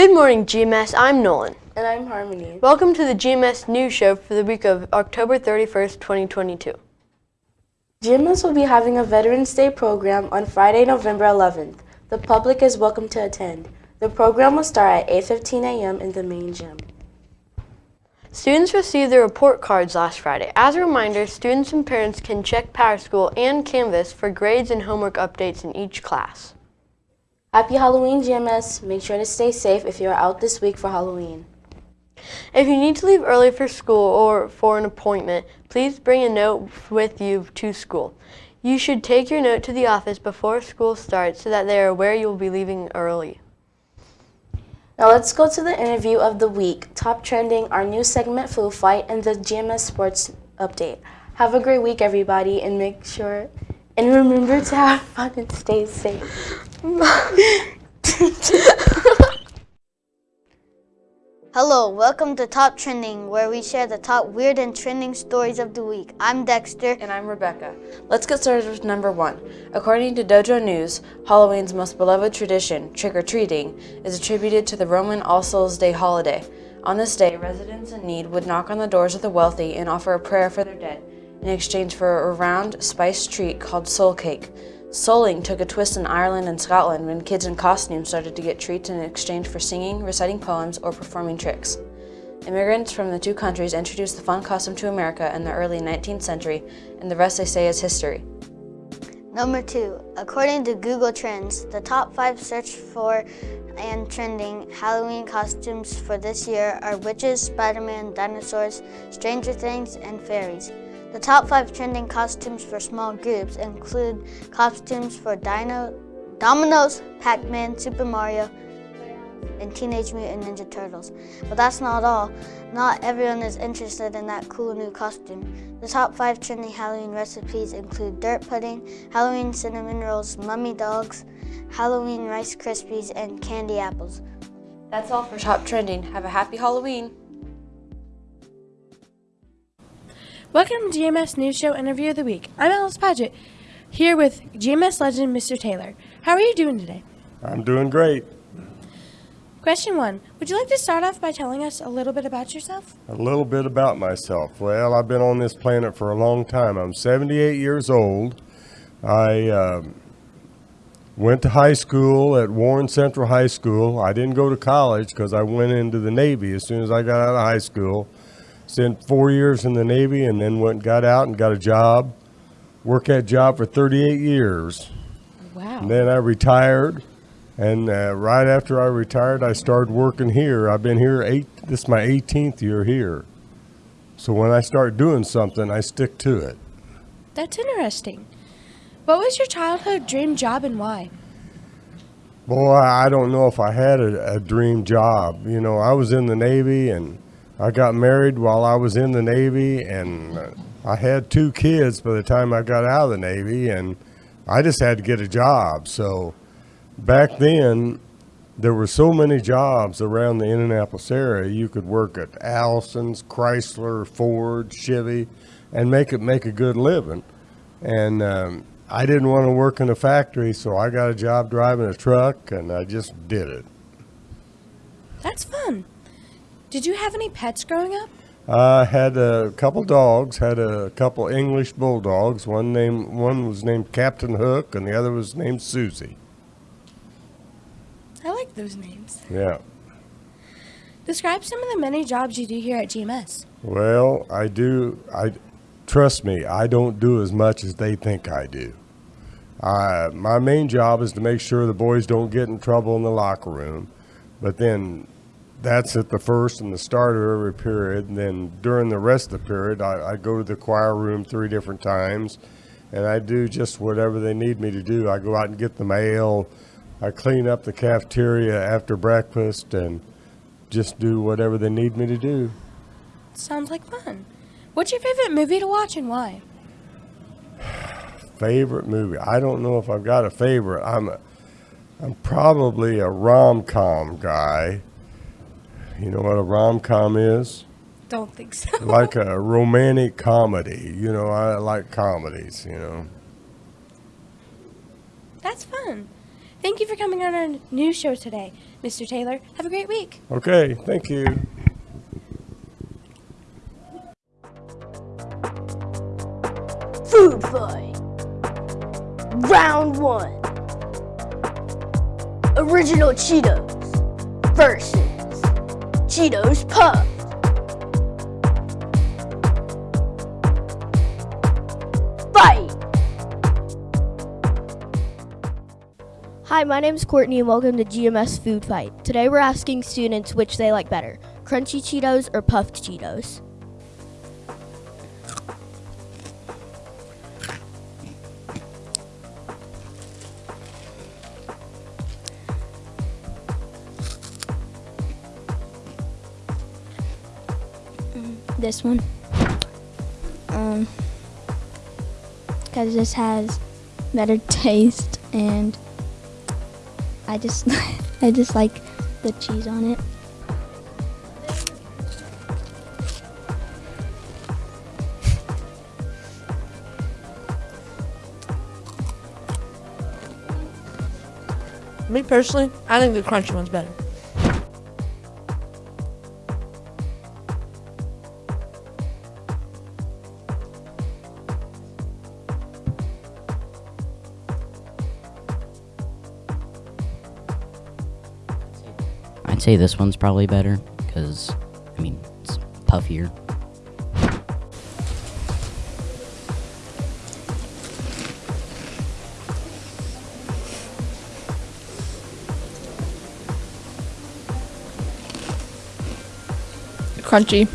Good morning, GMS. I'm Nolan. And I'm Harmony. Welcome to the GMS News Show for the week of October 31st, 2022. GMS will be having a Veterans Day program on Friday, November 11th. The public is welcome to attend. The program will start at 8.15 a.m. in the main gym. Students received their report cards last Friday. As a reminder, students and parents can check PowerSchool and Canvas for grades and homework updates in each class. Happy Halloween, GMS. Make sure to stay safe if you're out this week for Halloween. If you need to leave early for school or for an appointment, please bring a note with you to school. You should take your note to the office before school starts so that they are aware you will be leaving early. Now let's go to the interview of the week, top trending, our new segment Food Fight, and the GMS Sports Update. Have a great week, everybody, and make sure, and remember to have fun and stay safe. Hello, welcome to Top Trending, where we share the top weird and trending stories of the week. I'm Dexter. And I'm Rebecca. Let's get started with number one. According to DOGOnews, Halloween's most beloved tradition, trick-or-treating, is attributed to the Roman All Souls Day holiday. On this day, residents in need would knock on the doors of the wealthy and offer a prayer for their dead, in exchange for a round, spiced treat called soul cake. Souling took a twist in Ireland and Scotland when kids in costume started to get treats in exchange for singing, reciting poems, or performing tricks. Immigrants from the two countries introduced the fun custom to America in the early 19th century, and the rest they say is history. Number two, according to Google Trends, the top five search for and trending Halloween costumes for this year are witches, Spider-Man, dinosaurs, Stranger Things, and fairies. The top five trending costumes for small groups include costumes for Dino, Dominoes, Pac-Man, Super Mario, and Teenage Mutant Ninja Turtles. But that's not all. Not everyone is interested in that cool new costume. The top five trending Halloween recipes include dirt pudding, Halloween cinnamon rolls, mummy dogs, Halloween Rice Krispies, and candy apples. That's all for Top Trending. Have a happy Halloween! Welcome to GMS News Show Interview of the Week. I'm Alice Paget, here with GMS legend Mr. Taylor. How are you doing today? I'm doing great. Question one Would you like to start off by telling us a little bit about yourself? A little bit about myself. Well, I've been on this planet for a long time. I'm 78 years old. I uh, went to high school at Warren Central High School. I didn't go to college because I went into the Navy as soon as I got out of high school. Spent four years in the Navy and then went got out and got a job. Worked that job for 38 years. Wow. And then I retired. And uh, right after I retired, I started working here. I've been here eight, this is my 18th year here. So when I start doing something, I stick to it. That's interesting. What was your childhood dream job and why? Boy, I don't know if I had a, a dream job. You know, I was in the Navy and I got married while I was in the Navy, and I had two kids by the time I got out of the Navy, and I just had to get a job. So back then, there were so many jobs around the Indianapolis area. You could work at Allison's, Chrysler, Ford, Chevy, and make it make a good living. And um, I didn't want to work in a factory, so I got a job driving a truck, and I just did it. That's fun. Did you have any pets growing up? I had a couple dogs. Had a couple English bulldogs. One name, one was named Captain Hook, and the other was named Susie. I like those names. Yeah. Describe some of the many jobs you do here at GMS. Well, I do. I trust me. I don't do as much as they think I do. Uh, my main job is to make sure the boys don't get in trouble in the locker room, but then that's at the first and the start of every period. And then during the rest of the period, I, I go to the choir room three different times and I do just whatever they need me to do. I go out and get the mail. I clean up the cafeteria after breakfast and just do whatever they need me to do. Sounds like fun. What's your favorite movie to watch and why? favorite movie? I don't know if I've got a favorite. I'm a, I'm probably a rom-com guy. You know what a rom-com is? Don't think so. like a romantic comedy. You know, I like comedies, you know. That's fun. Thank you for coming on our news show today, Mr. Taylor. Have a great week. Okay, thank you. Food fight. Round one. Original Cheetos versus Cheetos Puff. Hi, my name is Courtney and welcome to GMS Food Fight. Today we're asking students which they like better, crunchy Cheetos or puffed Cheetos. This one. Um, because this has better taste and I just I just like the cheese on it. Me personally, I think the crunchy one's better. I'd say this one's probably better because, I mean, it's puffier. Crunchy.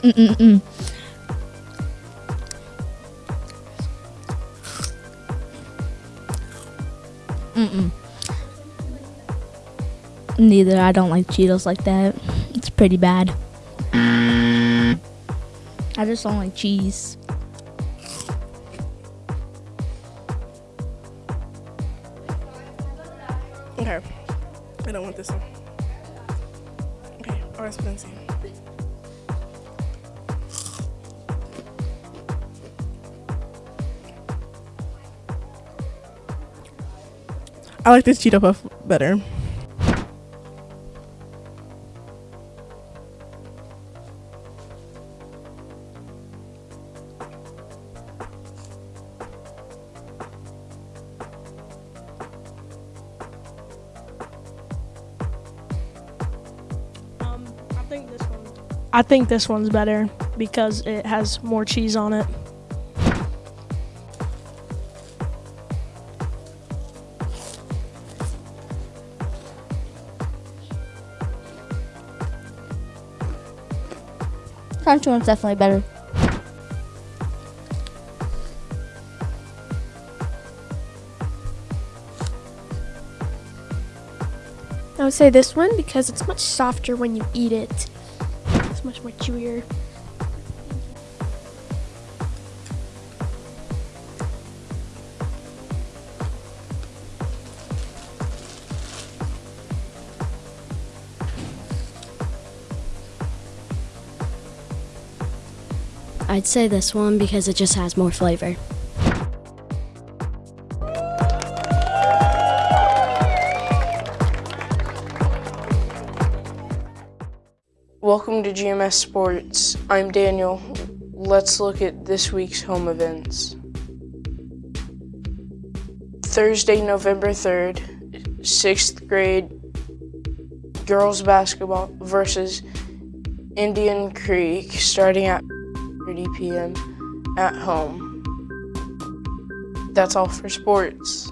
Mm-mm-mm. Mm-mm. Neither. I don't like Cheetos like that. It's pretty bad. I just don't like cheese. Okay. I don't want this one. Okay, orange Spencer. I like this Cheeto Puff better. I think this one's better because it has more cheese on it. Crunchy one's definitely better. I would say this one because it's much softer when you eat it. It's much more chewier. I'd say this one because it just has more flavor. Welcome to GMS Sports. I'm Daniel. Let's look at this week's home events. Thursday, November 3rd, 6th grade girls basketball versus Indian Creek starting at 30 p.m. at home. That's all for sports.